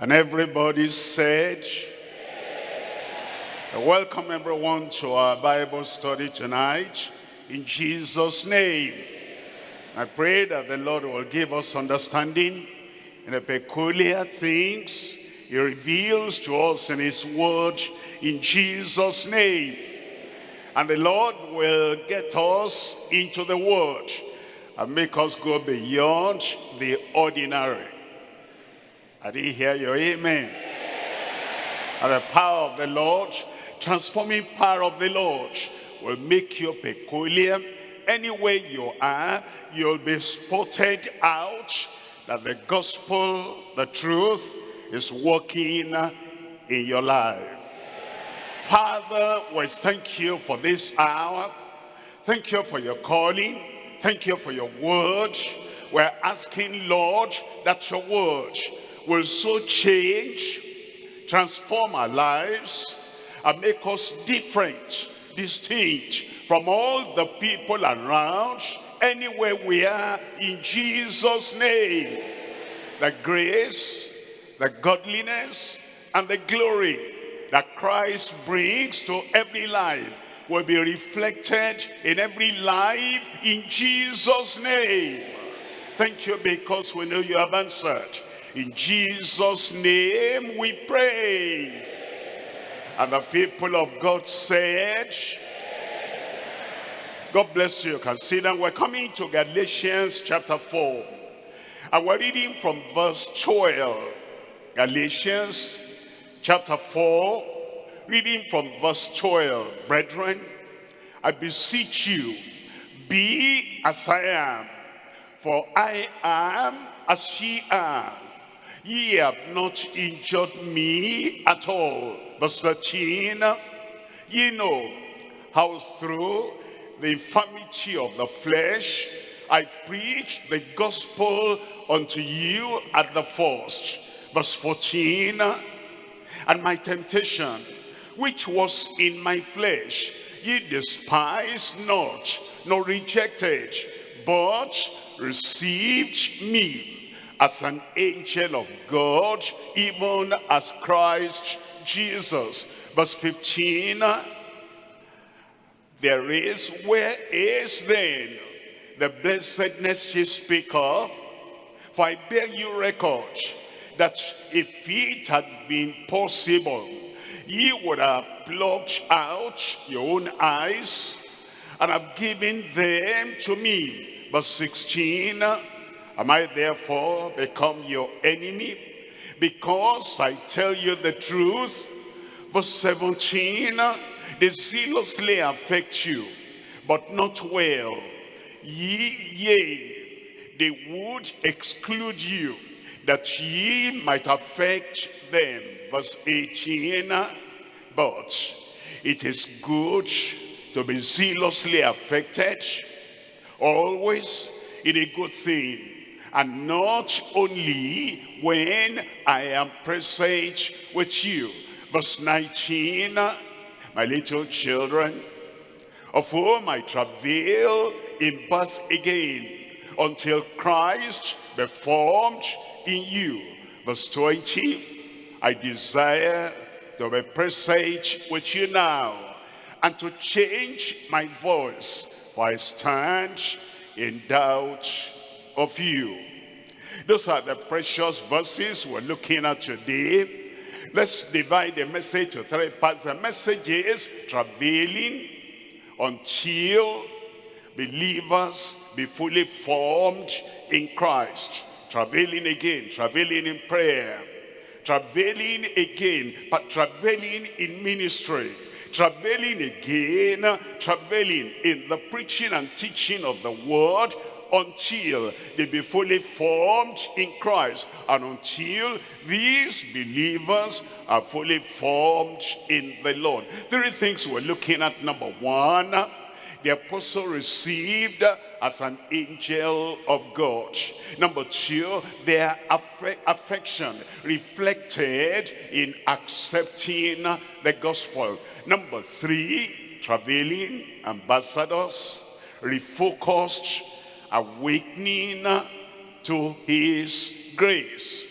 And everybody said, Welcome everyone to our Bible study tonight in Jesus' name. I pray that the Lord will give us understanding in the peculiar things he reveals to us in his word in Jesus' name. And the Lord will get us into the word and make us go beyond the ordinary. I didn't hear your amen. And the power of the Lord, transforming power of the Lord will make you peculiar. Anywhere you are, you'll be spotted out that the gospel, the truth, is working in your life. Father, we thank you for this hour. Thank you for your calling. Thank you for your word. We're asking, Lord, that your word will so change, transform our lives, and make us different, distinct from all the people around, anywhere we are, in Jesus' name. The grace, the godliness, and the glory that Christ brings to every life will be reflected in every life in Jesus' name. Thank you because we know you have answered. In Jesus' name we pray. And the people of God said, God bless you. Consider we're coming to Galatians chapter 4. And we're reading from verse 12. Galatians chapter 4, reading from verse 12. Brethren, I beseech you, be as I am, for I am as she are ye have not injured me at all. Verse 13, ye know how through the infirmity of the flesh I preached the gospel unto you at the first. Verse 14, and my temptation, which was in my flesh, ye despised not, nor rejected, but received me as an angel of God, even as Christ Jesus. Verse 15, there is, where is then the blessedness ye speak of? For I bear you record that if it had been possible, ye would have plucked out your own eyes and have given them to me. Verse 16, Am I therefore become your enemy? Because I tell you the truth. Verse 17, they zealously affect you, but not well. Ye, yea, they would exclude you, that ye might affect them. Verse 18, but it is good to be zealously affected, always in a good thing and not only when I am present with you. Verse 19, my little children, of whom I travail in birth again, until Christ be formed in you. Verse 20, I desire to be present with you now, and to change my voice, for I stand in doubt of you. Those are the precious verses we're looking at today. Let's divide the message to three parts. The message is travailing until believers be fully formed in Christ. Travailing again, travailing in prayer, travailing again, but travailing in ministry, travailing again, travailing in the preaching and teaching of the word until they be fully formed in Christ and until these believers are fully formed in the Lord. Three things we're looking at. Number one, the apostle received as an angel of God. Number two, their aff affection reflected in accepting the gospel. Number three, traveling ambassadors refocused awakening to his grace.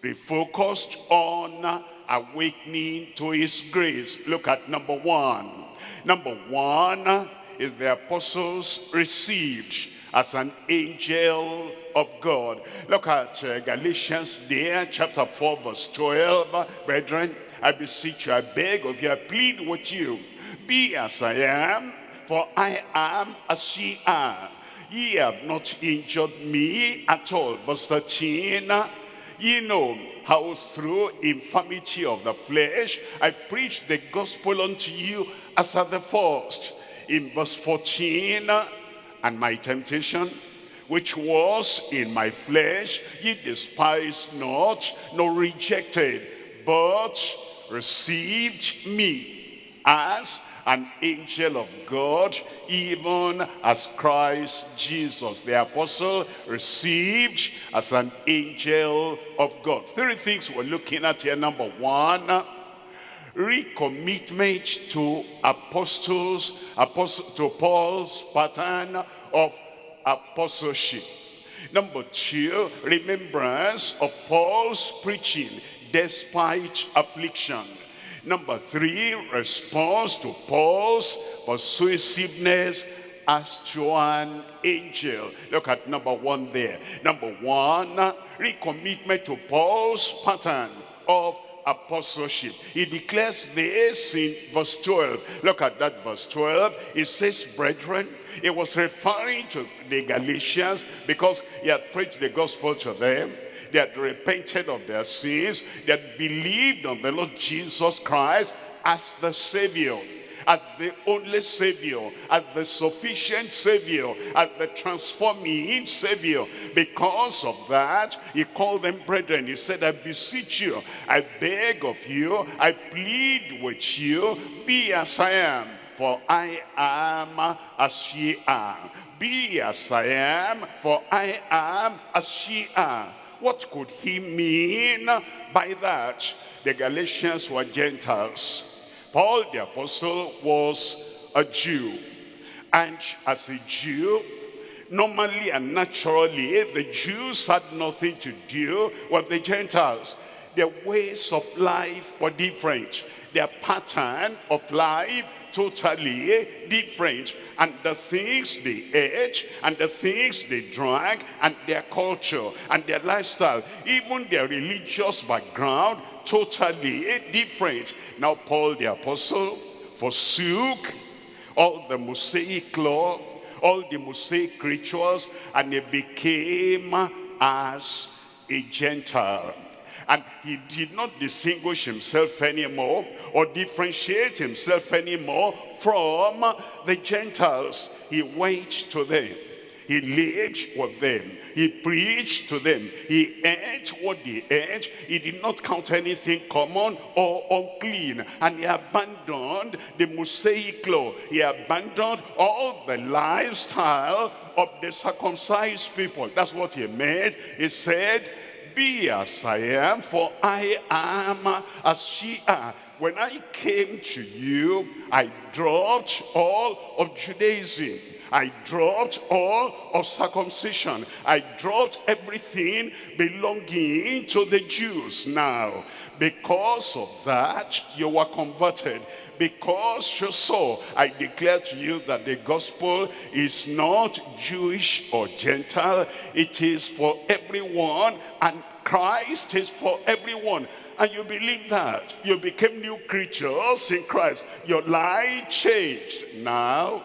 Be focused on awakening to his grace. Look at number one. Number one is the apostles received as an angel of God. Look at uh, Galatians there, chapter 4, verse 12. Brethren, I beseech you, I beg of you, I plead with you, be as I am, for I am as ye are. Ye have not injured me at all. Verse 13, ye know how through infirmity of the flesh I preached the gospel unto you as at the first. In verse 14, and my temptation, which was in my flesh, ye despised not, nor rejected, but received me as an angel of God, even as Christ Jesus, the apostle, received as an angel of God. Three things we're looking at here. Number one, recommitment to apostles, apostle, to Paul's pattern of apostleship. Number two, remembrance of Paul's preaching despite affliction. Number three, response to Paul's persuasiveness as to an angel. Look at number one there. Number one, recommitment to Paul's pattern of apostleship. He declares this in verse 12. Look at that verse 12. It says, brethren, it was referring to the Galatians because he had preached the gospel to them. They had repented of their sins. They had believed on the Lord Jesus Christ as the Savior as the only Savior, as the sufficient Savior, as the transforming Savior. Because of that, he called them brethren. He said, I beseech you, I beg of you, I plead with you, be as I am, for I am as ye are. Be as I am, for I am as ye are. What could he mean by that? The Galatians were Gentiles. Paul the apostle was a Jew. And as a Jew, normally and naturally, the Jews had nothing to do with the Gentiles. Their ways of life were different. Their pattern of life totally different. And the things they ate, and the things they drank, and their culture, and their lifestyle, even their religious background totally different. Now Paul the apostle forsook all the Mosaic law, all the Mosaic rituals, and he became as a Gentile. And he did not distinguish himself anymore or differentiate himself anymore from the Gentiles. He went to them he lived with them. He preached to them. He ate what they ate. He did not count anything common or unclean. And he abandoned the Mosaic law. He abandoned all the lifestyle of the circumcised people. That's what he meant. He said, be as I am, for I am as ye are. When I came to you, I dropped all of Judaism. I dropped all of circumcision. I dropped everything belonging to the Jews. Now, because of that, you were converted. Because you saw, I declare to you that the gospel is not Jewish or Gentile. It is for everyone and Christ is for everyone and you believe that you became new creatures in Christ your life changed now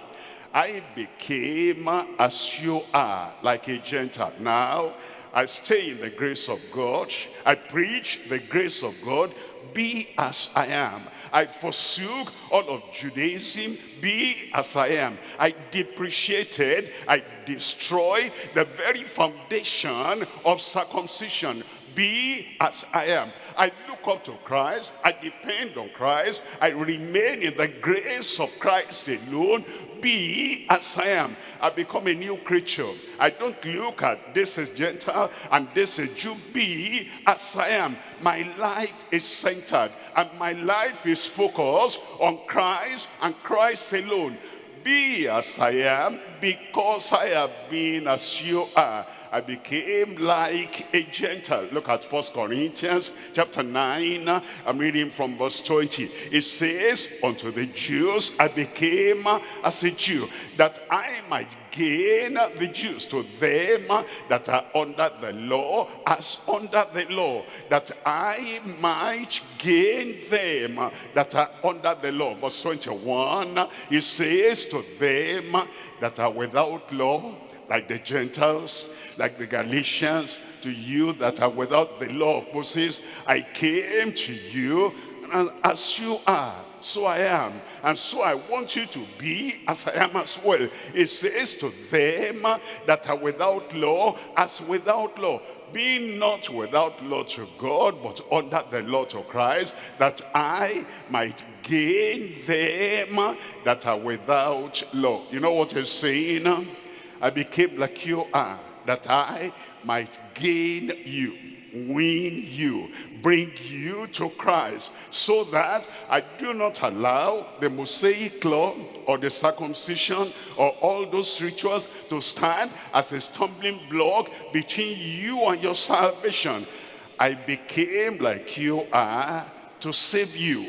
I became as you are, like a Gentile. Now, I stay in the grace of God. I preach the grace of God. Be as I am. I forsook all of Judaism. Be as I am. I depreciated, I destroyed the very foundation of circumcision. Be as I am. I look up to Christ. I depend on Christ. I remain in the grace of Christ alone be as I am. I become a new creature. I don't look at this as Gentile and this is Jew. Be as I am. My life is centered and my life is focused on Christ and Christ alone. Be as I am because I have been as you are. I became like a Gentile. Look at First Corinthians chapter 9. I'm reading from verse 20. It says, Unto the Jews I became as a Jew, that I might gain the Jews to them that are under the law as under the law, that I might gain them that are under the law. Verse 21, it says to them that are without law, like the Gentiles, like the Galatians, to you that are without the law of Moses, I came to you and as you are so I am. And so I want you to be as I am as well. It says to them that are without law, as without law. Be not without law to God, but under the law to Christ, that I might gain them that are without law. You know what he's saying? I became like you are, that I might gain you win you, bring you to Christ, so that I do not allow the Mosaic law or the circumcision or all those rituals to stand as a stumbling block between you and your salvation. I became like you are to save you,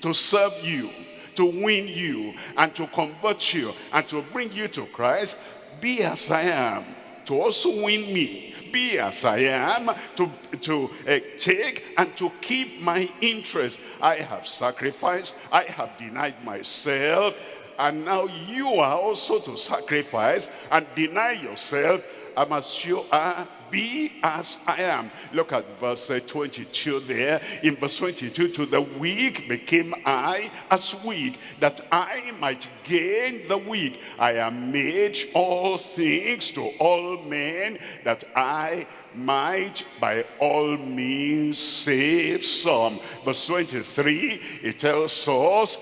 to serve you, to win you, and to convert you, and to bring you to Christ. Be as I am, to also win me, be as I am, to, to uh, take and to keep my interest. I have sacrificed, I have denied myself, and now you are also to sacrifice and deny yourself I'm as you are, be as I am. Look at verse uh, 22 there. In verse 22, to the weak became I as weak, that I might gain the weak. I am made all things to all men, that I might by all means save some. Verse 23, it tells us,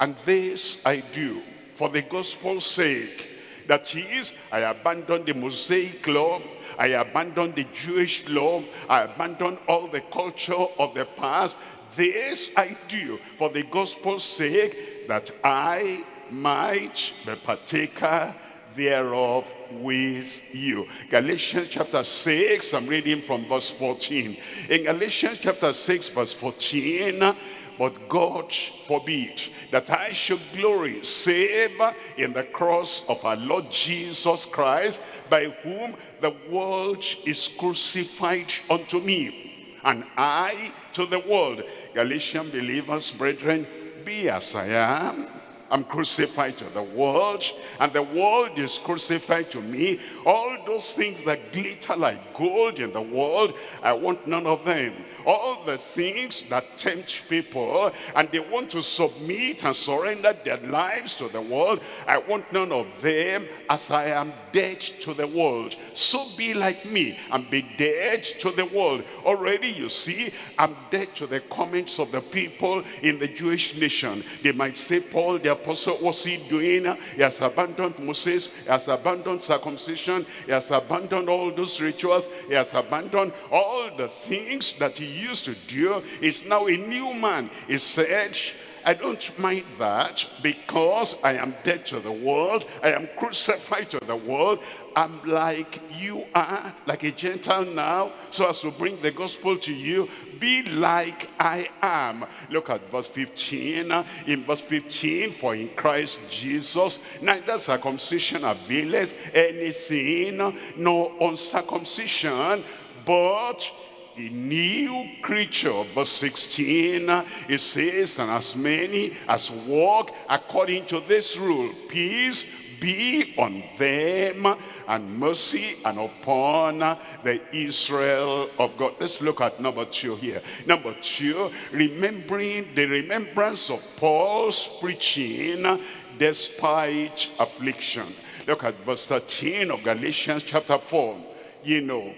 and this I do for the gospel's sake that is, I abandoned the Mosaic law, I abandoned the Jewish law, I abandoned all the culture of the past. This I do for the gospel's sake, that I might be partaker thereof with you. Galatians chapter 6, I'm reading from verse 14. In Galatians chapter 6, verse 14, but God forbid that I should glory save in the cross of our Lord Jesus Christ, by whom the world is crucified unto me, and I to the world. Galatian believers, brethren, be as I am, I'm crucified to the world, and the world is crucified to me. All those things that glitter like gold in the world, I want none of them. All the things that tempt people, and they want to submit and surrender their lives to the world, I want none of them as I am dead to the world. So be like me and be dead to the world. Already you see, I'm dead to the comments of the people in the Jewish nation. They might say, Paul, the apostle, what's he doing? He has abandoned Moses, he has abandoned circumcision, he has abandoned all those rituals, he has abandoned all the things that he used to do. He's now a new man. He said, I don't mind that because I am dead to the world. I am crucified to the world. I'm like you are, like a Gentile now, so as to bring the gospel to you. Be like I am. Look at verse 15. In verse 15, for in Christ Jesus, neither circumcision availeth anything, nor uncircumcision, but a new creature. Verse 16, it says, and as many as walk according to this rule, peace be on them and mercy and upon the Israel of God. Let's look at number two here. Number two, remembering the remembrance of Paul's preaching despite affliction. Look at verse 13 of Galatians chapter 4. You know,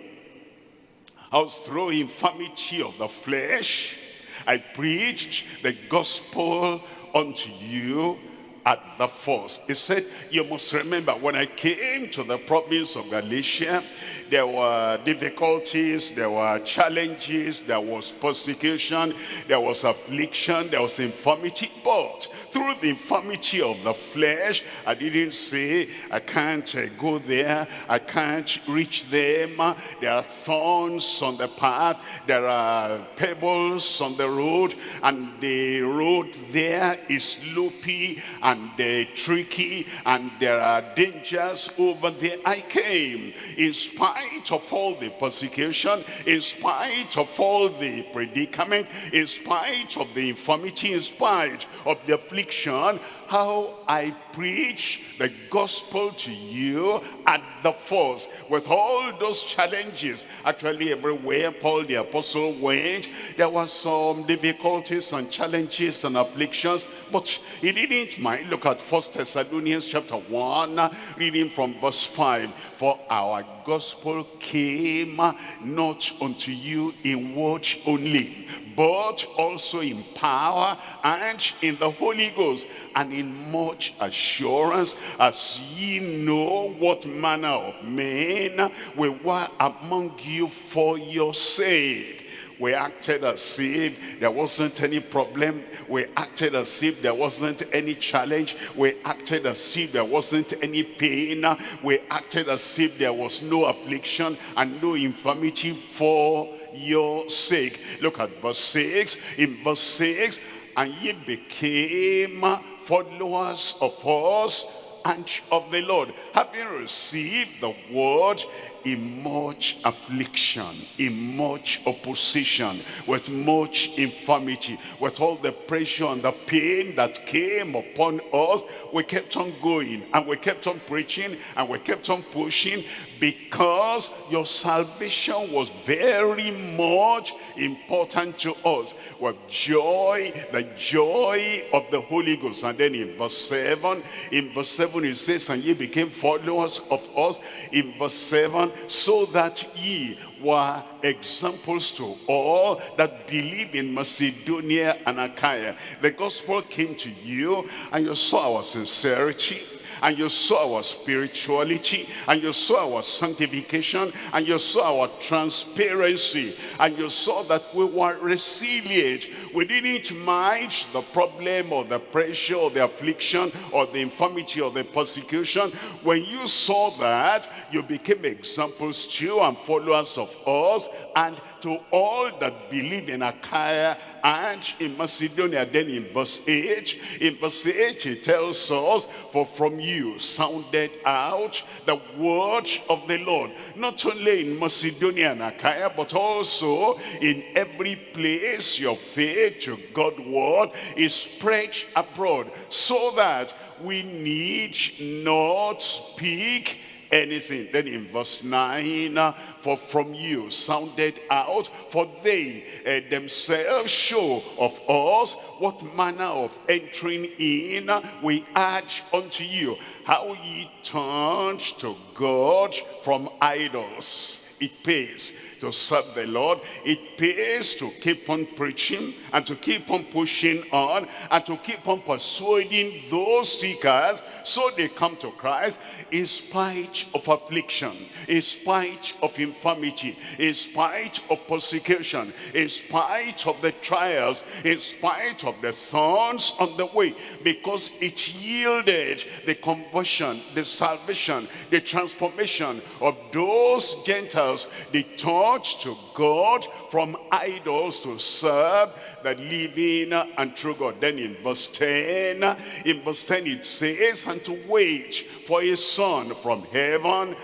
I was through infirmity of the flesh. I preached the gospel unto you at the first. He said, you must remember, when I came to the province of Galatia, there were difficulties, there were challenges, there was persecution, there was affliction, there was infirmity. But through the infirmity of the flesh, I didn't say, I can't uh, go there, I can't reach them. There are thorns on the path, there are pebbles on the road, and the road there is loopy and uh, tricky, and there are dangers over there. I came in spite of all the persecution, in spite of all the predicament, in spite of the infirmity, in spite of the affliction, how I preach the gospel to you at the first with all those challenges actually everywhere Paul the apostle went there were some difficulties and challenges and afflictions but he didn't mind look at first Thessalonians chapter 1 reading from verse 5 for our gospel came not unto you in word only but also in power and in the Holy Ghost and in much assurance as ye know what manner of men we were among you for your sake we acted as if there wasn't any problem. We acted as if there wasn't any challenge. We acted as if there wasn't any pain. We acted as if there was no affliction and no infirmity for your sake. Look at verse 6. In verse 6, and ye became followers of us and of the Lord, having received the word in much affliction, in much opposition, with much infirmity, with all the pressure and the pain that came upon us, we kept on going and we kept on preaching and we kept on pushing because your salvation was very much important to us. With joy, the joy of the Holy Ghost. And then in verse 7, in verse 7 it says, and ye became followers of us. In verse 7, so that ye were examples to all that believe in Macedonia and Achaia. The gospel came to you and you saw our sincerity and you saw our spirituality and you saw our sanctification and you saw our transparency and you saw that we were resilient. We didn't mind the problem or the pressure or the affliction or the infirmity or the persecution. When you saw that you became examples to and followers of us and to all that believe in Achaia and in Macedonia. Then in verse 8, in verse 8 he tells us, For from you sounded out the word of the Lord, not only in Macedonia and Achaia, but also in every place your faith to God's word is spread abroad, so that we need not speak anything. Then in verse 9, uh, for from you sounded out, for they uh, themselves show of us what manner of entering in we urge unto you, how ye turned to God from idols. It pays to serve the Lord. It pays to keep on preaching and to keep on pushing on and to keep on persuading those seekers so they come to Christ in spite of affliction, in spite of infirmity, in spite of persecution, in spite of the trials, in spite of the thorns on the way, because it yielded the conversion, the salvation, the transformation of those Gentiles, the turn to God from idols to serve the living and true God. Then in verse 10, in verse 10 it says, and to wait for his son from heaven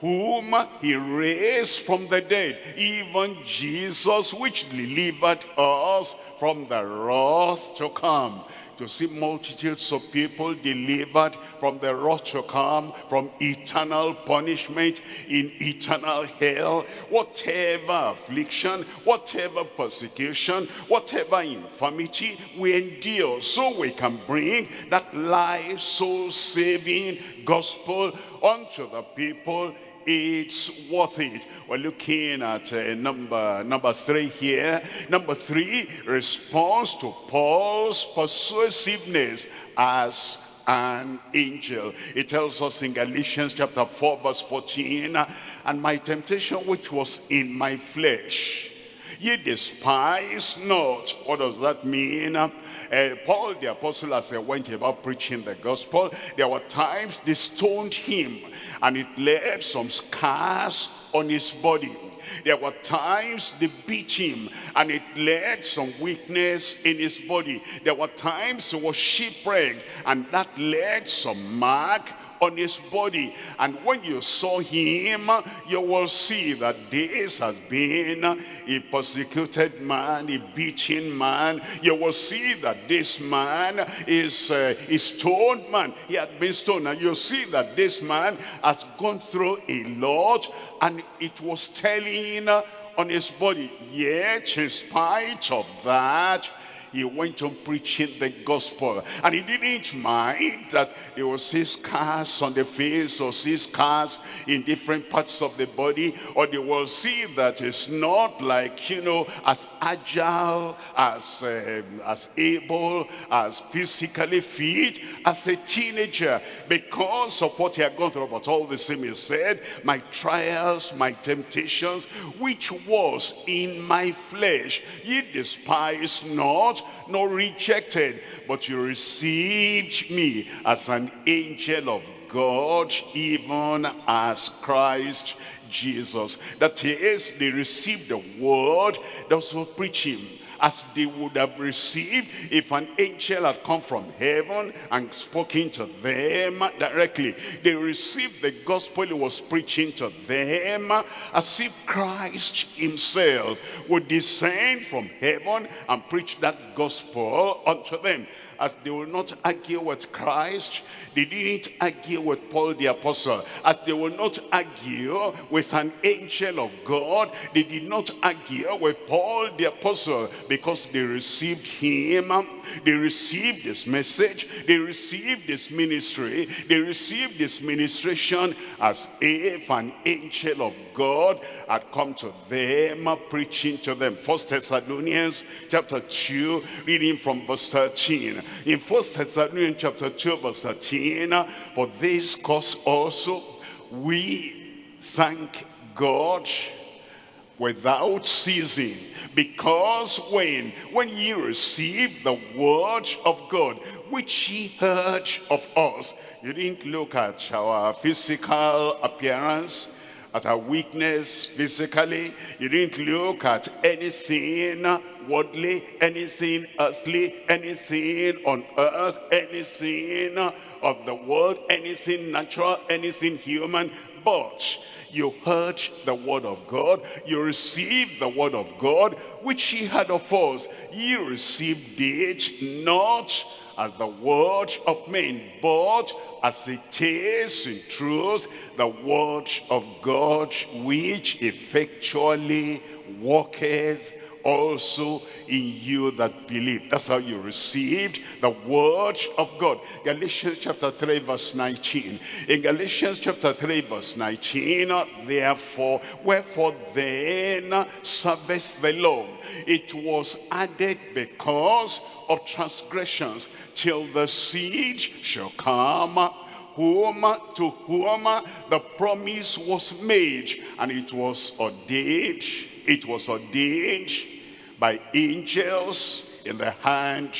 whom he raised from the dead, even Jesus, which delivered us from the wrath to come to see multitudes of people delivered from the wrath to come, from eternal punishment in eternal hell, whatever affliction, whatever persecution, whatever infirmity we endure, so we can bring that life, soul-saving gospel unto the people it's worth it. We're looking at uh, number, number three here. Number three, response to Paul's persuasiveness as an angel. It tells us in Galatians chapter 4 verse 14, and my temptation which was in my flesh, ye despise not. What does that mean? Uh, Paul the apostle as he went about preaching the gospel, there were times they stoned him and it left some scars on his body. There were times they beat him and it led some weakness in his body. There were times he was shipwrecked and that led some mark on his body. And when you saw him, you will see that this has been a persecuted man, a beaten man. You will see that this man is uh, a stoned man. He had been stoned. And you see that this man has gone through a lot and it was telling on his body. Yet, in spite of that, he went on preaching the gospel. And he didn't mind that there were see scars on the face or see scars in different parts of the body. Or they will see that it's not like, you know, as agile, as, um, as able, as physically fit as a teenager because of what he had gone through. But all the same, he said, my trials, my temptations, which was in my flesh, ye despise not, nor rejected, but you received me as an angel of God, even as Christ Jesus. That he is, they received the word that was preaching as they would have received if an angel had come from heaven and spoken to them directly. They received the gospel he was preaching to them as if Christ himself would descend from heaven and preach that gospel unto them as they will not argue with Christ, they didn't argue with Paul the apostle. As they will not argue with an angel of God, they did not argue with Paul the apostle because they received him, um, they received this message, they received this ministry, they received this ministration as if an angel of God had come to them, uh, preaching to them. First Thessalonians chapter 2, reading from verse 13. In First Thessalonians chapter 2, verse 13, uh, for this cause also we thank God without ceasing because when when ye received the word of god which ye heard of us you didn't look at our physical appearance at our weakness physically. You didn't look at anything worldly, anything earthly, anything on earth, anything of the world, anything natural, anything human, but you heard the word of God, you received the word of God, which he had of us. You received it not as the word of men, but as it is in truth, the word of God, which effectually worketh also in you that believe. That's how you received the word of God. Galatians chapter 3 verse 19. In Galatians chapter 3 verse 19, therefore, wherefore then service the law? It was added because of transgressions till the seed shall come whom to whom the promise was made and it was ordained it was ordained by angels in the hand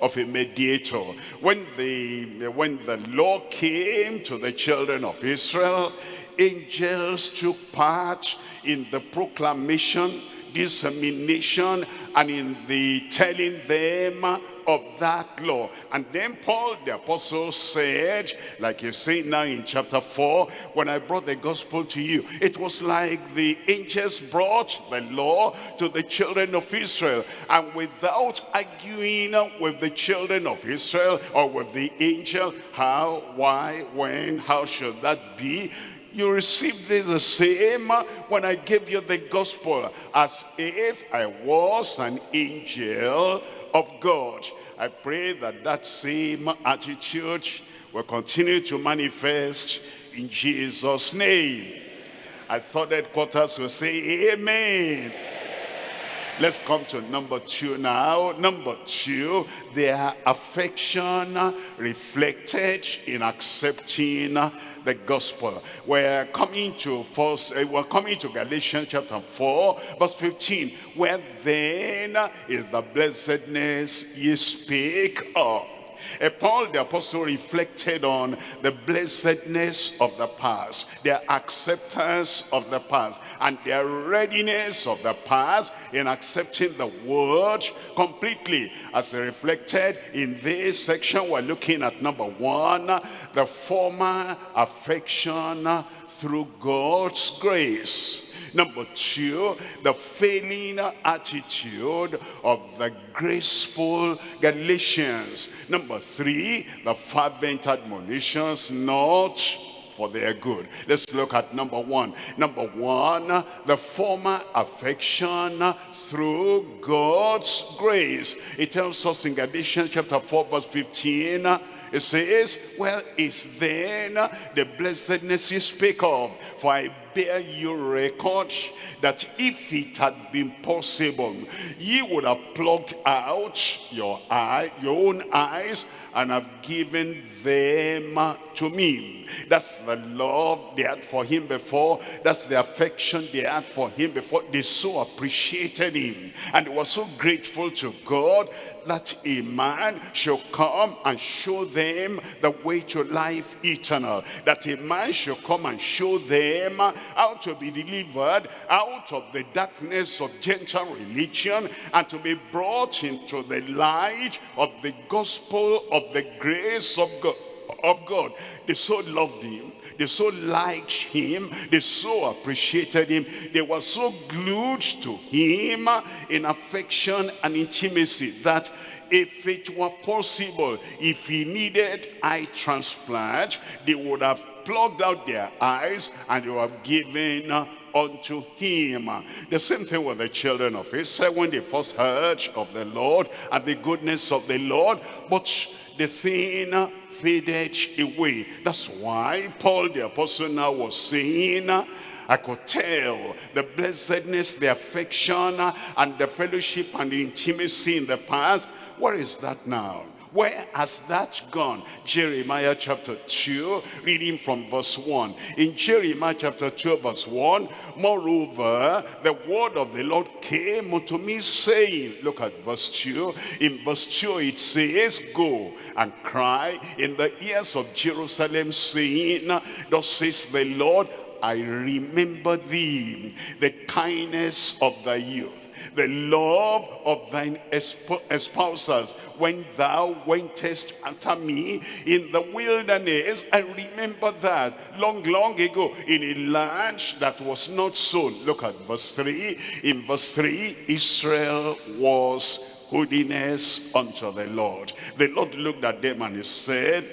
of a mediator. When the, when the law came to the children of Israel, angels took part in the proclamation, dissemination, and in the telling them of that law. And then Paul the apostle said, like you say now in chapter 4, when I brought the gospel to you, it was like the angels brought the law to the children of Israel. And without arguing with the children of Israel or with the angel, how, why, when, how should that be? you received the same when I gave you the gospel as if I was an angel of God. I pray that that same attitude will continue to manifest in Jesus' name. I thought that quarters will say amen. Let's come to number two now. Number two, their affection reflected in accepting the gospel. We're coming to first, uh, we're coming to Galatians chapter 4, verse 15. Where then is the blessedness ye speak of? Uh, Paul the apostle reflected on the blessedness of the past, their acceptance of the past, and their readiness of the past in accepting the word completely. As reflected in this section, we're looking at number one, the former affection through God's grace. Number two, the failing attitude of the graceful Galatians. Number three, the fervent admonitions not for their good. Let's look at number one. Number one, the former affection through God's grace. It tells us in Galatians chapter 4 verse 15, it says, well, is then the blessedness you speak of? For I bear you record that if it had been possible, ye would have plucked out your eye, your own eyes, and have given them to me. That's the love they had for him before. That's the affection they had for him before. They so appreciated him. And they were so grateful to God that a man should come and show them the way to life eternal. That a man should come and show them how to be delivered out of the darkness of Gentile religion and to be brought into the light of the gospel of the grace of God. Of God. They so loved him. They so liked him. They so appreciated him. They were so glued to him in affection and intimacy that if it were possible, if he needed eye transplant, they would have plugged out their eyes and you have given unto him. The same thing with the children of Israel when they first heard of the Lord and the goodness of the Lord, but the sin faded away. That's why Paul the apostle now was saying, I could tell the blessedness, the affection, and the fellowship and the intimacy in the past. Where is that now? Where has that gone? Jeremiah chapter 2, reading from verse 1. In Jeremiah chapter 2, verse 1, Moreover, the word of the Lord came unto me, saying, Look at verse 2. In verse 2 it says, Go and cry in the ears of Jerusalem, saying, Thus says the Lord, I remember thee, the kindness of thy youth the love of thine espousals when thou wentest after me in the wilderness I remember that long long ago in a land that was not sown. Look at verse 3 in verse 3 Israel was holiness unto the Lord. The Lord looked at them and he said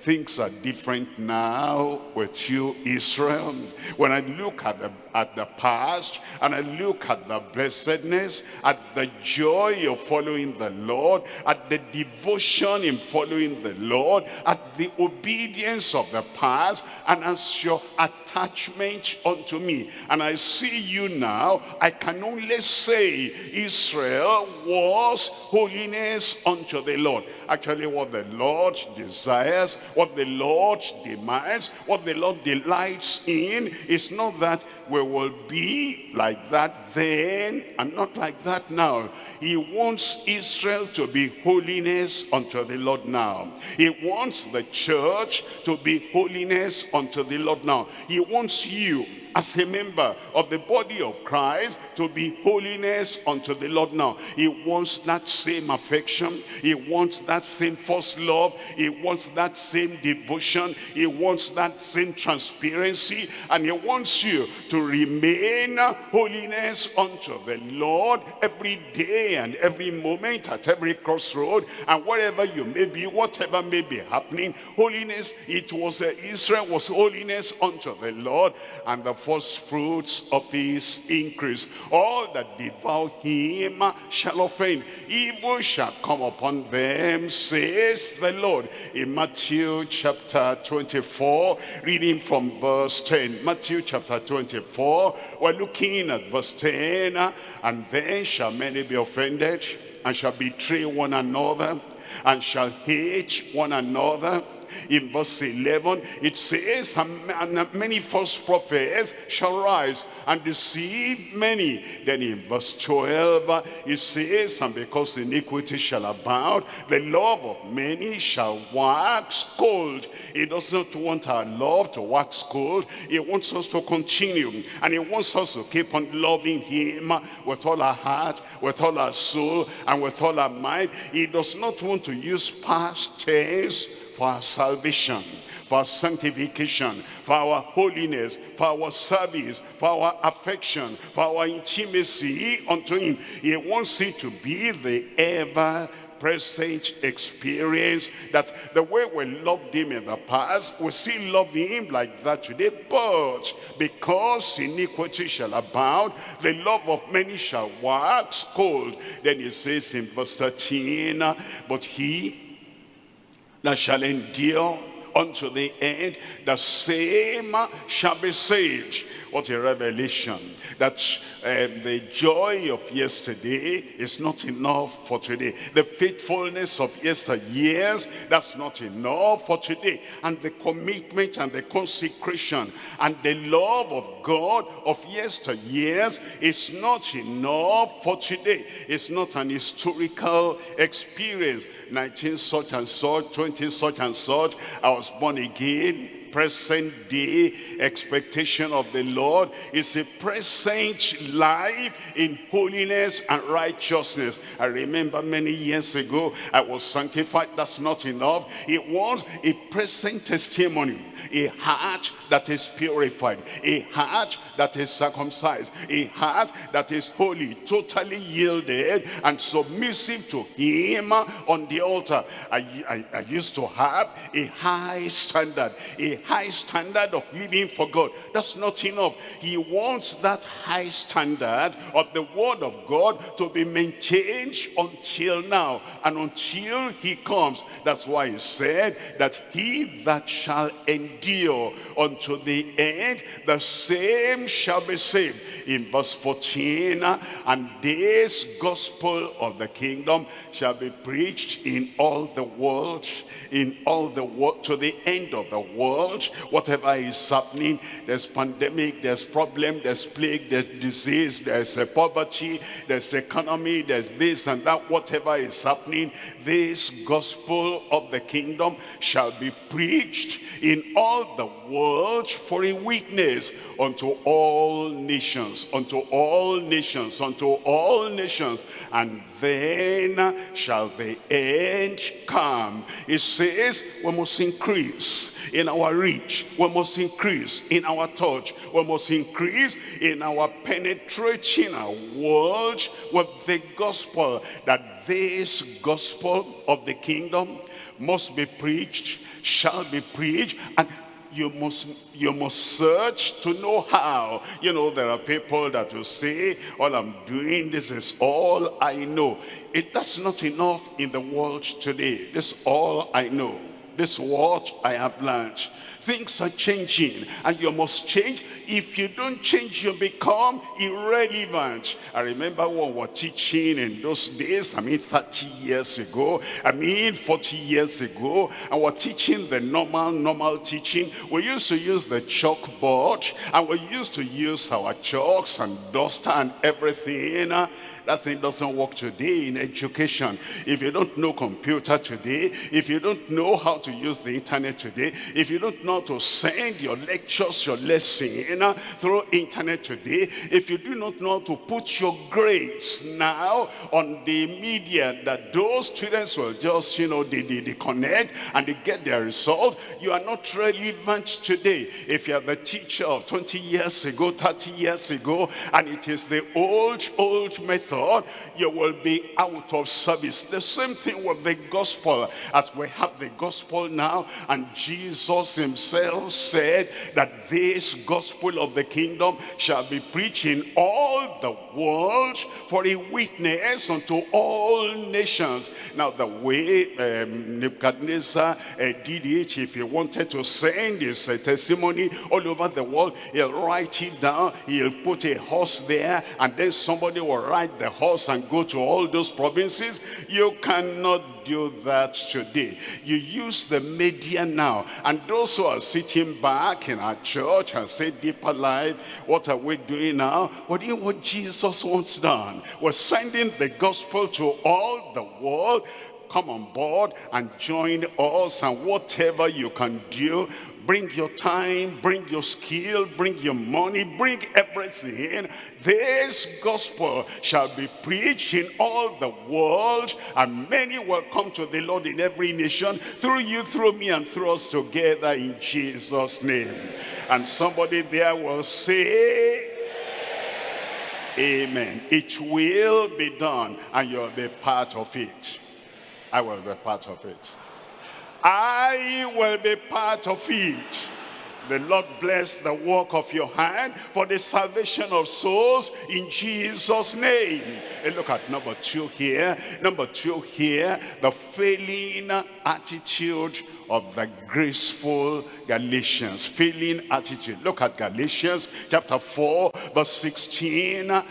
things are different now with you Israel. When I look at the at the past and I look at the blessedness, at the joy of following the Lord, at the devotion in following the Lord, at the obedience of the past, and as your attachment unto me. And I see you now, I can only say Israel was holiness unto the Lord. Actually what the Lord desires, what the Lord demands, what the Lord delights in is not that we will be like that then and not like that now. He wants Israel to be holiness unto the Lord now. He wants the church to be holiness unto the Lord now. He wants you as a member of the body of Christ to be holiness unto the Lord now. He wants that same affection. He wants that same first love. He wants that same devotion. He wants that same transparency. And he wants you to remain holiness unto the Lord every day and every moment at every crossroad and wherever you may be, whatever may be happening. Holiness, it was uh, Israel was holiness unto the Lord and the first fruits of his increase. All that devour him shall offend. Evil shall come upon them, says the Lord. In Matthew chapter 24, reading from verse 10. Matthew chapter 24, we're looking at verse 10. And then shall many be offended, and shall betray one another, and shall hate one another in verse 11 it says and many false prophets shall rise and deceive many. Then in verse 12 it says and because iniquity shall abound the love of many shall wax cold. He does not want our love to wax cold. He wants us to continue and he wants us to keep on loving him with all our heart with all our soul and with all our mind. He does not want to use past tense for our salvation, for our sanctification, for our holiness, for our service, for our affection, for our intimacy unto him. He wants it to be the ever present experience that the way we loved him in the past we still love him like that today but because iniquity shall abound the love of many shall wax cold then he says in verse 13 but he that shall endure unto the end, the same shall be saved. What a revelation that um, the joy of yesterday is not enough for today. The faithfulness of yesteryears, that's not enough for today. And the commitment and the consecration and the love of God of yesteryears is not enough for today. It's not an historical experience. 19 such and such, 20 such and such, I was born again present day expectation of the Lord is a present life in holiness and righteousness. I remember many years ago, I was sanctified. That's not enough. It was a present testimony, a heart that is purified, a heart that is circumcised, a heart that is holy, totally yielded and submissive to him on the altar. I, I, I used to have a high standard, a high standard of living for God. That's not enough. He wants that high standard of the word of God to be maintained until now and until he comes. That's why he said that he that shall endure unto the end, the same shall be saved. In verse 14, and this gospel of the kingdom shall be preached in all the world, in all the world, to the end of the world whatever is happening, there's pandemic, there's problem, there's plague, there's disease, there's poverty, there's economy, there's this and that, whatever is happening, this gospel of the kingdom shall be preached in all the world for a witness unto all nations, unto all nations, unto all nations, and then shall the end come. It says we must increase in our reach. We must increase in our touch. We must increase in our penetrating our world with the gospel. That this gospel of the kingdom must be preached, shall be preached, and you must you must search to know how you know there are people that will say all i'm doing this is all i know it that's not enough in the world today this all i know this what I have learned. Things are changing and you must change. If you don't change, you become irrelevant. I remember when we were teaching in those days, I mean 30 years ago, I mean 40 years ago, and we're teaching the normal, normal teaching. We used to use the chalkboard and we used to use our chalks and duster and everything. That thing doesn't work today in education. If you don't know computer today, if you don't know how to use the internet today, if you don't know how to send your lectures, your lesson through internet today, if you do not know how to put your grades now on the media that those students will just, you know, they, they, they connect and they get their result, you are not relevant today. If you are the teacher of 20 years ago, 30 years ago, and it is the old, old method you will be out of service. The same thing with the gospel. As we have the gospel now. And Jesus himself said that this gospel of the kingdom shall be preached in all the world for a witness unto all nations. Now the way um, Nebuchadnezzar uh, did it, if he wanted to send his uh, testimony all over the world, he'll write it down, he'll put a horse there, and then somebody will ride the horse and go to all those provinces. You cannot do that today. You use the media now, and those who are sitting back in our church and say deeper life, what are we doing now? What do you what Jesus wants done? We're sending the gospel to all the world come on board and join us and whatever you can do bring your time, bring your skill, bring your money, bring everything. This gospel shall be preached in all the world, and many will come to the Lord in every nation, through you, through me, and through us together in Jesus' name. And somebody there will say, Amen. It will be done, and you'll be part of it. I will be part of it. I will be part of it. The Lord bless the work of your hand for the salvation of souls in Jesus' name. And look at number two here. Number two here, the failing attitude of the graceful Galatians. Failing attitude. Look at Galatians chapter 4, verse 16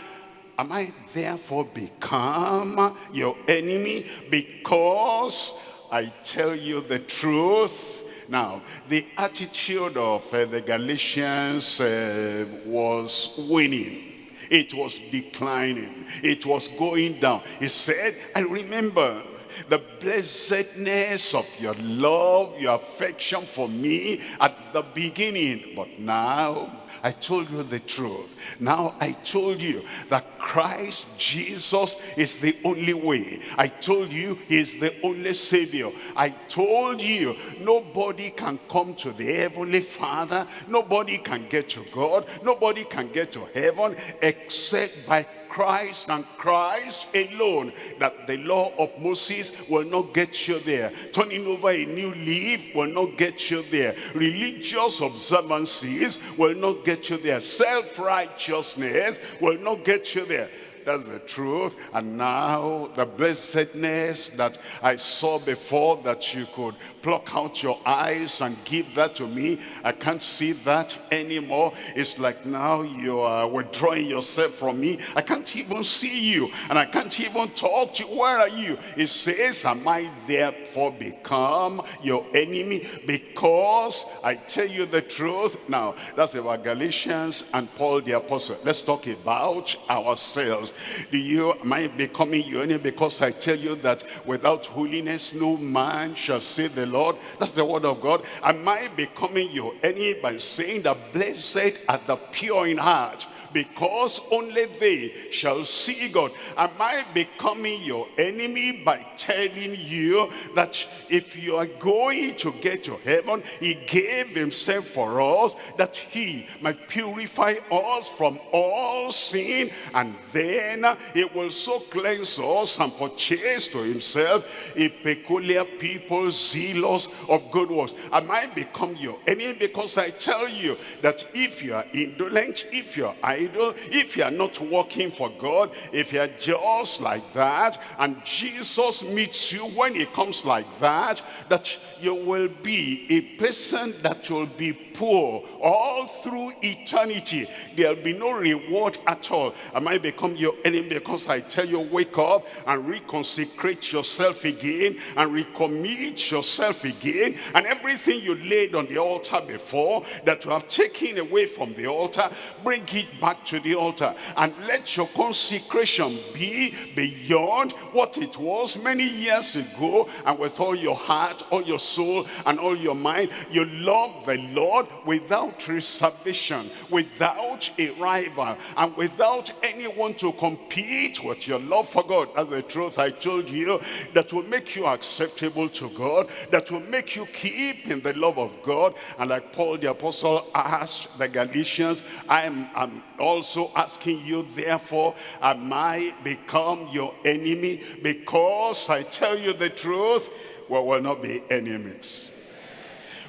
am I therefore become your enemy because I tell you the truth. Now, the attitude of uh, the Galatians uh, was winning. It was declining. It was going down. He said, I remember the blessedness of your love, your affection for me at the beginning. But now I told you the truth. Now I told you that Christ Jesus is the only way. I told you he is the only Savior. I told you nobody can come to the Heavenly Father. Nobody can get to God. Nobody can get to heaven except by Christ and Christ alone that the law of Moses will not get you there. Turning over a new leaf will not get you there. Religious observances will not get you there. Self-righteousness will not get you there. That's the truth. And now the blessedness that I saw before that you could pluck out your eyes and give that to me. I can't see that anymore. It's like now you are withdrawing yourself from me. I can't even see you and I can't even talk to you. Where are you? It says, am I therefore become your enemy because I tell you the truth? Now, that's about Galatians and Paul the apostle. Let's talk about ourselves. Do you, I becoming your enemy because I tell you that without holiness no man shall see the Lord. That's the word of God. Am I becoming your enemy by saying that blessed are the pure in heart? Because only they shall see God. Am I becoming your enemy by telling you that if you are going to get to heaven, he gave himself for us that he might purify us from all sin and then he will so cleanse us and purchase to himself a peculiar people zealous of good works. Am I become your enemy because I tell you that if you are indolent, if you are idle, if you are not working for God, if you are just like that, and Jesus meets you when he comes like that, that you will be a person that will be poor all through eternity. There'll be no reward at all. I might become your enemy because I tell you, wake up and reconsecrate yourself again and recommit yourself again. And everything you laid on the altar before that you have taken away from the altar, bring it back to the altar. And let your consecration be beyond what it was many years ago. And with all your heart, all your soul, and all your mind, you love the Lord without reservation, without a rival, and without anyone to compete with your love for God. That's the truth I told you that will make you acceptable to God, that will make you keep in the love of God. And like Paul the apostle asked the Galatians, I am also asking you, therefore, am I become your enemy? Because I tell you the truth, we will not be enemies.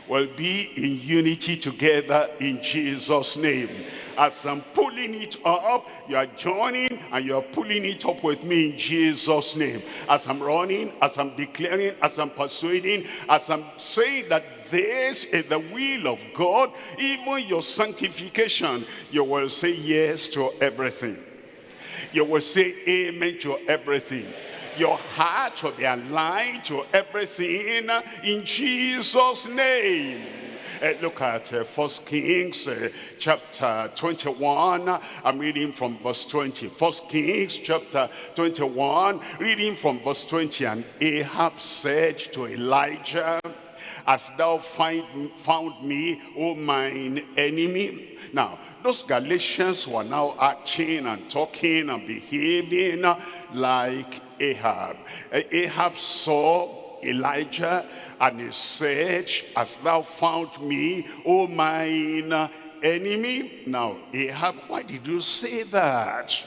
Will be in unity together in Jesus' name. As I'm pulling it up, you are joining and you are pulling it up with me in Jesus' name. As I'm running, as I'm declaring, as I'm persuading, as I'm saying that this is the will of God, even your sanctification, you will say yes to everything. You will say amen to everything. Your heart will be aligned to everything in Jesus' name. Uh, look at uh, First Kings uh, chapter 21. I'm reading from verse 20. First Kings chapter 21, reading from verse 20. And Ahab said to Elijah, As thou find, found me, O mine enemy. Now, those Galatians were now acting and talking and behaving like Ahab. Ahab saw Elijah and he said, As thou found me, O mine enemy. Now, Ahab, why did you say that?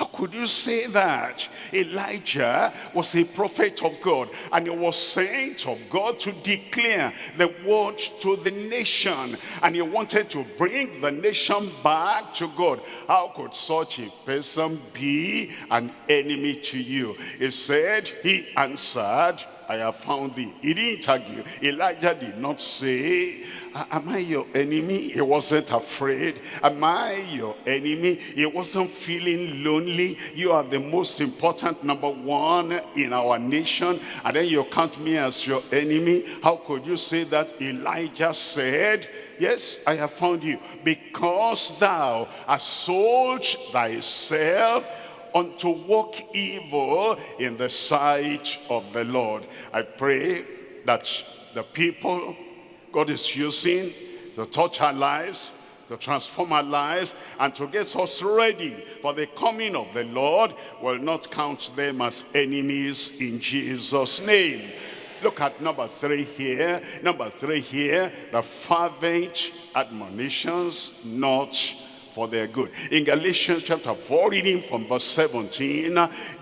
How could you say that? Elijah was a prophet of God and he was sent of God to declare the word to the nation and he wanted to bring the nation back to God. How could such a person be an enemy to you? He said, he answered, I have found thee. He didn't argue. Elijah did not say, am I your enemy? He wasn't afraid. Am I your enemy? He wasn't feeling lonely. You are the most important number one in our nation. And then you count me as your enemy. How could you say that? Elijah said, Yes, I have found you because thou hast sold thyself unto walk evil in the sight of the Lord. I pray that the people God is using to touch our lives, to transform our lives, and to get us ready for the coming of the Lord will not count them as enemies in Jesus' name. Look at number three here. Number three here, the fervent admonitions not for their good. In Galatians chapter 4, reading from verse 17,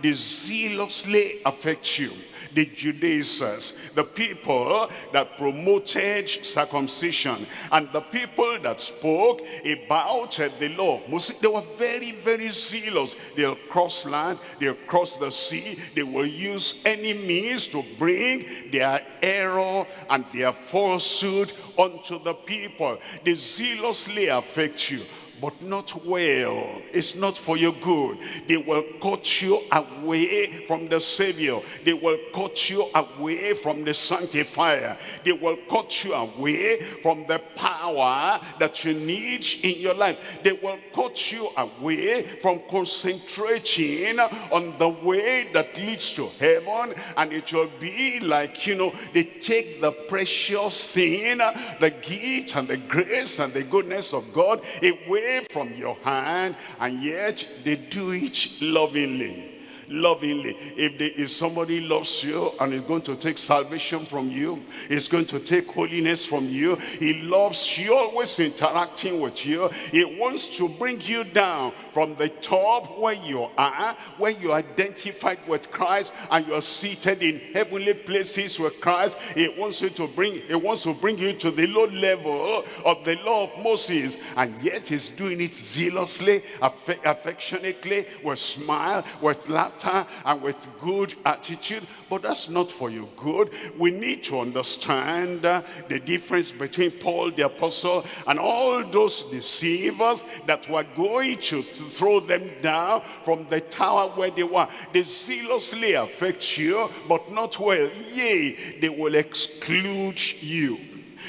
they zealously affect you the Judaizers, the people that promoted circumcision, and the people that spoke about the law. They were very, very zealous. They'll cross land, they'll cross the sea, they will use any means to bring their error and their falsehood onto the people. They zealously affect you but not well. It's not for your good. They will cut you away from the Savior. They will cut you away from the Sanctifier. They will cut you away from the power that you need in your life. They will cut you away from concentrating on the way that leads to heaven. And it will be like, you know, they take the precious thing, the gift and the grace and the goodness of God away from your hand and yet they do it lovingly lovingly. If, they, if somebody loves you and is going to take salvation from you, is going to take holiness from you, he loves you, always interacting with you. He wants to bring you down from the top where you are, where you identified with Christ and you are seated in heavenly places with Christ. He wants you to bring, he wants to bring you to the low level of the law of Moses. And yet he's doing it zealously, affectionately, with smile, with laughter character and with good attitude, but that's not for your good. We need to understand uh, the difference between Paul the apostle and all those deceivers that were going to, throw them down from the tower where they were. They zealously affect you, but not well. Yea, they will exclude you.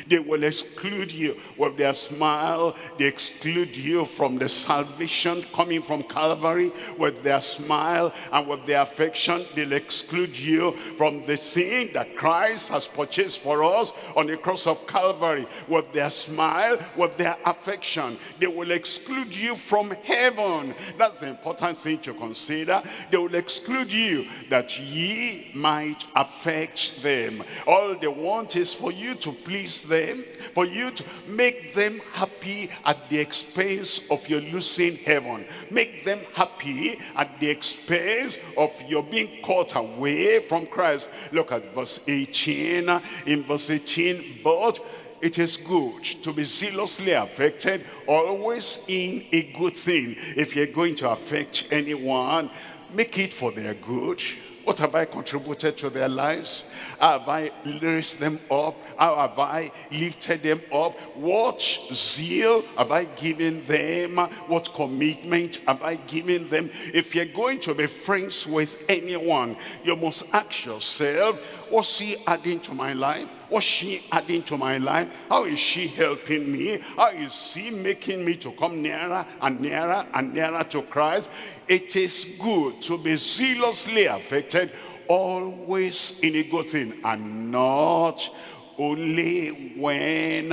They will exclude you with their smile. They exclude you from the salvation coming from Calvary with their smile and with their affection. They'll exclude you from the sin that Christ has purchased for us on the cross of Calvary with their smile, with their affection. They will exclude you from heaven. That's the important thing to consider. They will exclude you that ye might affect them. All they want is for you to please them, for you to make them happy at the expense of your losing heaven. Make them happy at the expense of your being caught away from Christ. Look at verse 18. In verse 18, but it is good to be zealously affected, always in a good thing. If you're going to affect anyone, make it for their good. What have I contributed to their lives? Have I raised them up? How have I lifted them up? What zeal have I given them? What commitment have I given them? If you're going to be friends with anyone, you must ask yourself, what's he adding to my life? What's she adding to my life? How is she helping me? How is she making me to come nearer and nearer and nearer to Christ? It is good to be zealously affected, always in a good thing, and not only when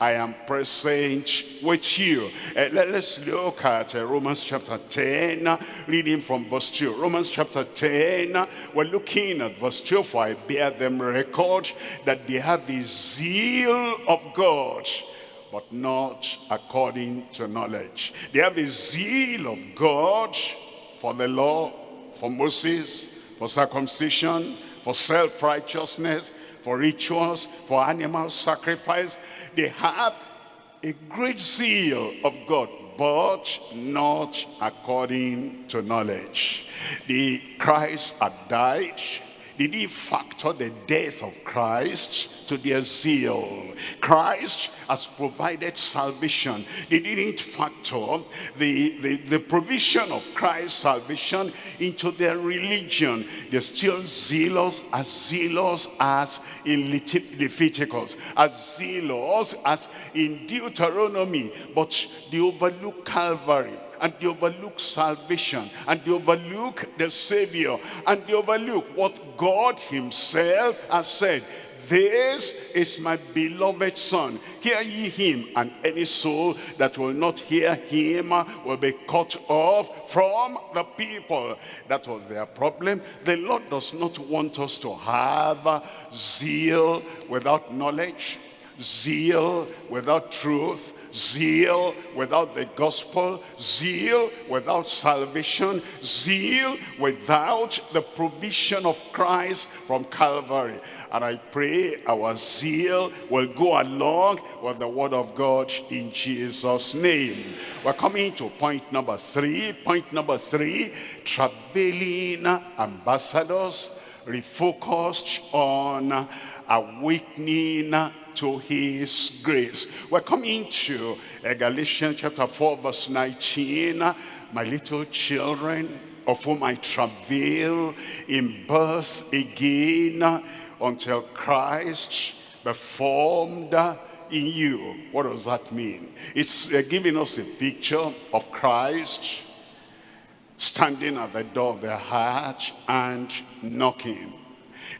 I am present with you. Uh, let, us look at uh, Romans chapter 10, uh, reading from verse 2. Romans chapter 10, uh, we're looking at verse 2, for I bear them record that they have the zeal of God but not according to knowledge. They have the zeal of God for the law, for Moses, for circumcision, for self-righteousness, for rituals, for animal sacrifice. They have a great zeal of God, but not according to knowledge. The Christ had died did he factor the death of Christ to their zeal? Christ has provided salvation. They didn't factor the, the, the provision of Christ's salvation into their religion. They're still zealous, as zealous as in Leviticus, as zealous as in Deuteronomy, but they overlook Calvary and they overlook salvation and they overlook the Savior and they overlook what God himself has said. This is my beloved son. Hear ye him, and any soul that will not hear him will be cut off from the people. That was their problem. The Lord does not want us to have zeal without knowledge, zeal without truth, zeal without the gospel, zeal without salvation, zeal without the provision of Christ from Calvary. And I pray our zeal will go along with the word of God in Jesus' name. We're coming to point number three. Point number three, traveling ambassadors refocused on awakening to his grace. We're coming to uh, Galatians chapter 4 verse 19. My little children of whom I travail in birth again until Christ be formed in you. What does that mean? It's uh, giving us a picture of Christ standing at the door of the heart and knocking.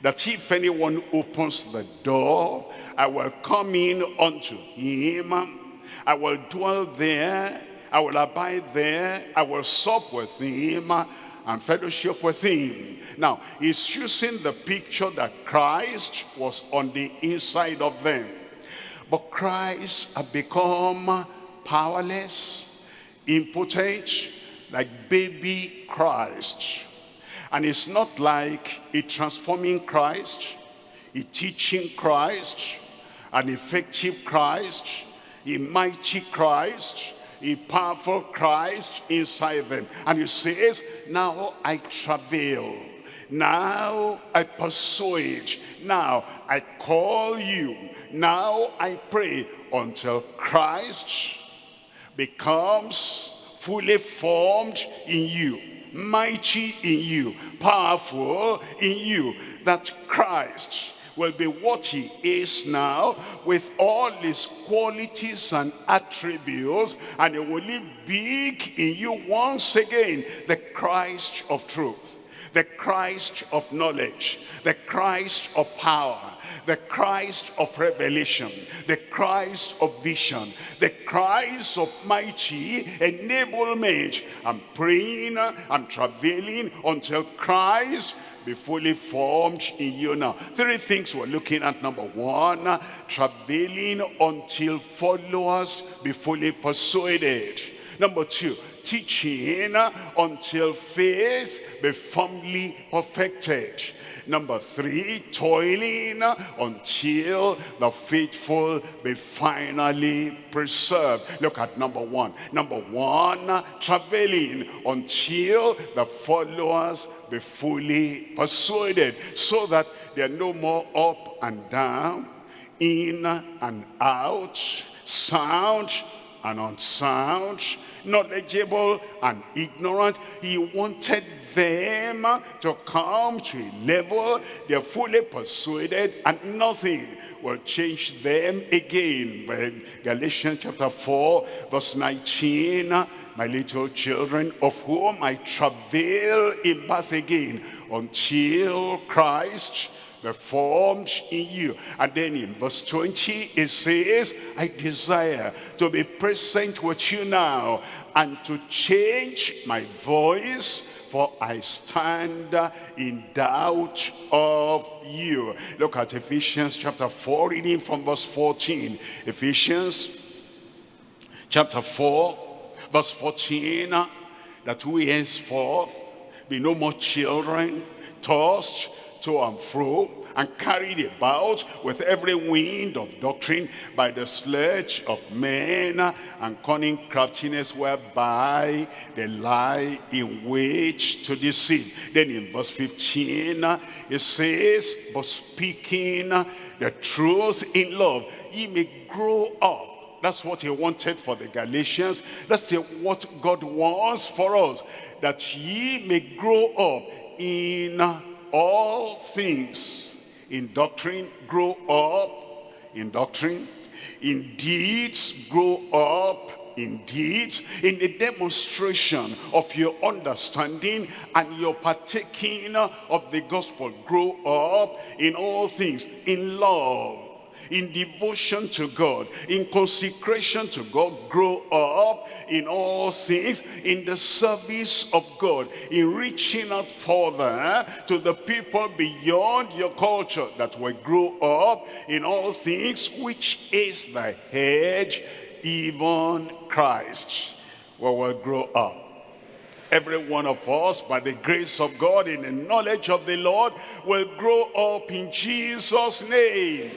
That if anyone opens the door, I will come in unto him. I will dwell there. I will abide there. I will sup with him and fellowship with him. Now, he's using the picture that Christ was on the inside of them. But Christ had become powerless, impotent, like baby Christ. And it's not like a transforming Christ, a teaching Christ, an effective Christ, a mighty Christ, a powerful Christ inside them. And he says, now I travail. Now I persuade. Now I call you. Now I pray until Christ becomes fully formed in you mighty in you, powerful in you, that Christ will be what he is now with all his qualities and attributes and he will live big in you once again the Christ of truth the Christ of knowledge the Christ of power the Christ of revelation, the Christ of vision, the Christ of mighty enablement. I'm praying, I'm travailing until Christ be fully formed in you now. Three things we're looking at. Number one, travailing until followers be fully persuaded. Number two, teaching until faith be firmly perfected. Number three, toiling until the faithful be finally preserved. Look at number one. Number one, traveling until the followers be fully persuaded so that they're no more up and down, in and out, sound and unsound, knowledgeable and ignorant. He wanted them to come to a level they're fully persuaded and nothing will change them again. But Galatians chapter 4 verse 19, my little children of whom I travail in birth again until Christ formed in you. And then in verse 20, it says, I desire to be present with you now and to change my voice for I stand in doubt of you. Look at Ephesians chapter 4, reading from verse 14. Ephesians chapter 4, verse 14, that we henceforth be no more children, tossed to and fro and carried about with every wind of doctrine by the sledge of men and cunning craftiness whereby they lie in wait to deceive. Then in verse 15 it says, but speaking the truth in love, ye may grow up that's what he wanted for the Galatians. That's what God wants for us. That ye may grow up in all things in doctrine grow up in doctrine in deeds grow up in deeds in the demonstration of your understanding and your partaking of the gospel grow up in all things in love in devotion to God, in consecration to God, grow up in all things, in the service of God, in reaching out further eh, to the people beyond your culture that will grow up in all things, which is the head, even Christ, we will grow up. Every one of us by the grace of God in the knowledge of the Lord will grow up in Jesus name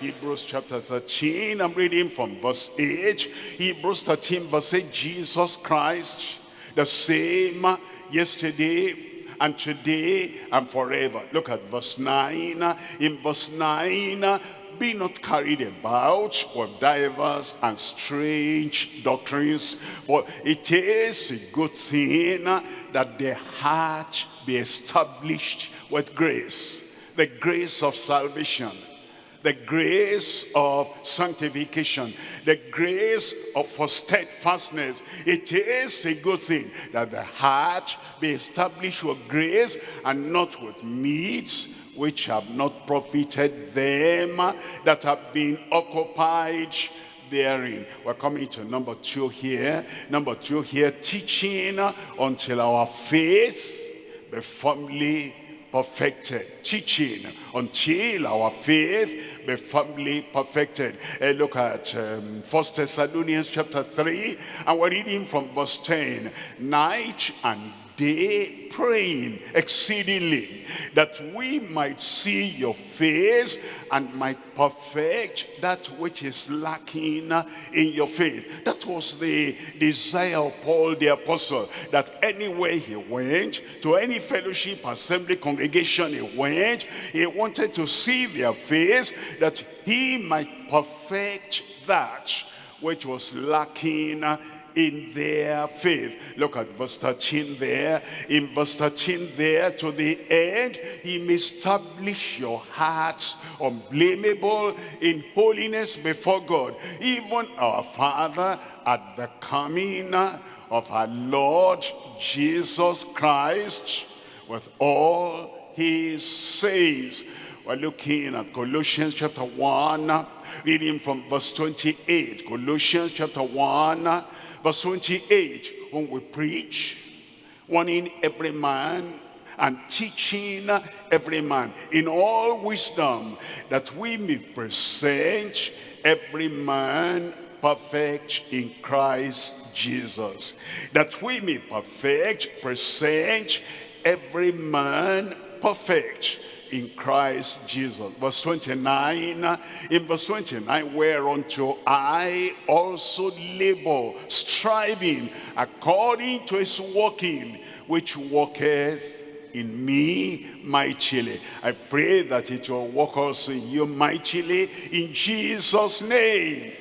Hebrews chapter 13, I'm reading from verse 8. Hebrews 13 verse 8, Jesus Christ, the same yesterday and today and forever. Look at verse 9. In verse 9, be not carried about with divers and strange doctrines, but it is a good thing that the heart be established with grace, the grace of salvation the grace of sanctification, the grace of for steadfastness. It is a good thing that the heart be established with grace and not with meats which have not profited them that have been occupied therein. We're coming to number two here. Number two here, teaching until our faith be firmly perfected. Teaching until our faith be firmly perfected. Uh, look at um, 1 Thessalonians chapter 3 and we're reading from verse 10. Night and day praying exceedingly that we might see your face and might perfect that which is lacking in your faith. That was the desire of paul the apostle that anywhere he went to any fellowship assembly congregation he went he wanted to see their face that he might perfect that which was lacking in their faith. Look at verse 13 there. In verse 13 there to the end, he may establish your hearts unblameable in holiness before God. Even our Father at the coming of our Lord Jesus Christ with all his saints. We're looking at Colossians chapter 1, reading from verse 28. Colossians chapter 1, Verse 28, when we preach, warning every man and teaching every man in all wisdom that we may present every man perfect in Christ Jesus. That we may perfect, present every man perfect in Christ Jesus. Verse 29, in verse 29, whereunto I also labor, striving according to his working, which worketh in me mightily. I pray that it will work also in you mightily in Jesus' name.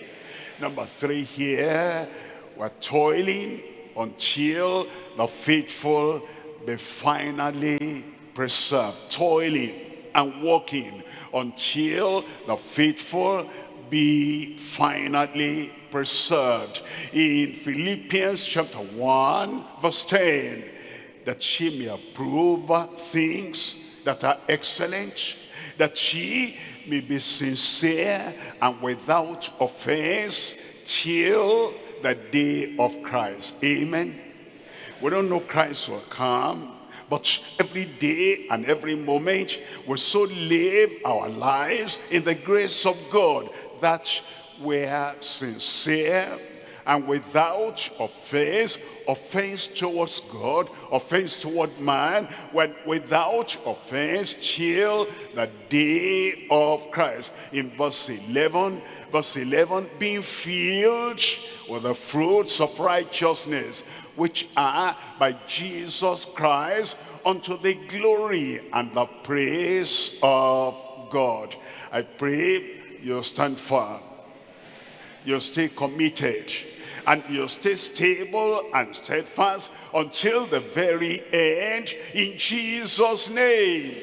Number three here, we're toiling until the faithful be finally preserved. Toiling and working until the faithful be finally preserved. In Philippians chapter 1 verse 10, that she may approve things that are excellent, that she may be sincere and without offense till the day of Christ. Amen. We don't know Christ will come, but every day and every moment we so live our lives in the grace of God that we're sincere and without offense, offense towards God, offense toward man, when without offense till the day of Christ. In verse 11, verse 11, being filled with the fruits of righteousness, which are by Jesus Christ unto the glory and the praise of God. I pray you stand firm. You stay committed and you stay stable and steadfast until the very end in Jesus name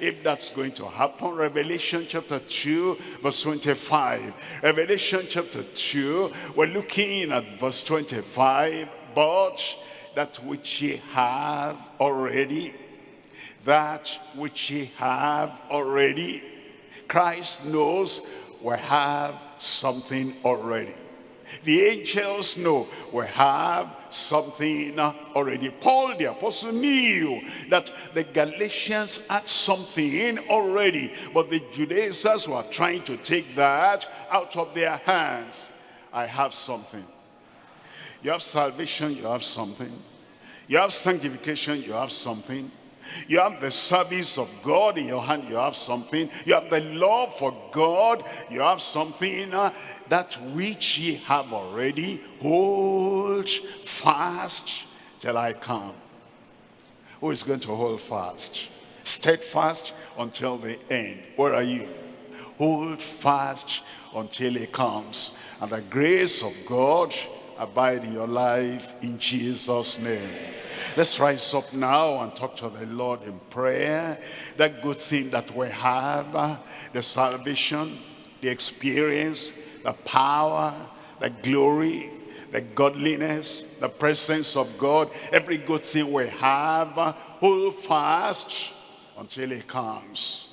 if that's going to happen revelation chapter 2 verse 25 revelation chapter 2 we're looking at verse 25 but that which ye have already that which ye have already christ knows we have something already the angels know we have something already. Paul the apostle knew that the Galatians had something already, but the Judaizers were trying to take that out of their hands. I have something. You have salvation, you have something. You have sanctification, you have something. You have the service of God in your hand, you have something. You have the love for God, you have something. Uh, that which ye have already, hold fast till I come. Who is going to hold fast? Steadfast until the end. Where are you? Hold fast until he comes. And the grace of God abide in your life in Jesus' name. Let's rise up now and talk to the Lord in prayer. That good thing that we have, uh, the salvation, the experience, the power, the glory, the godliness, the presence of God, every good thing we have, uh, hold fast until he comes.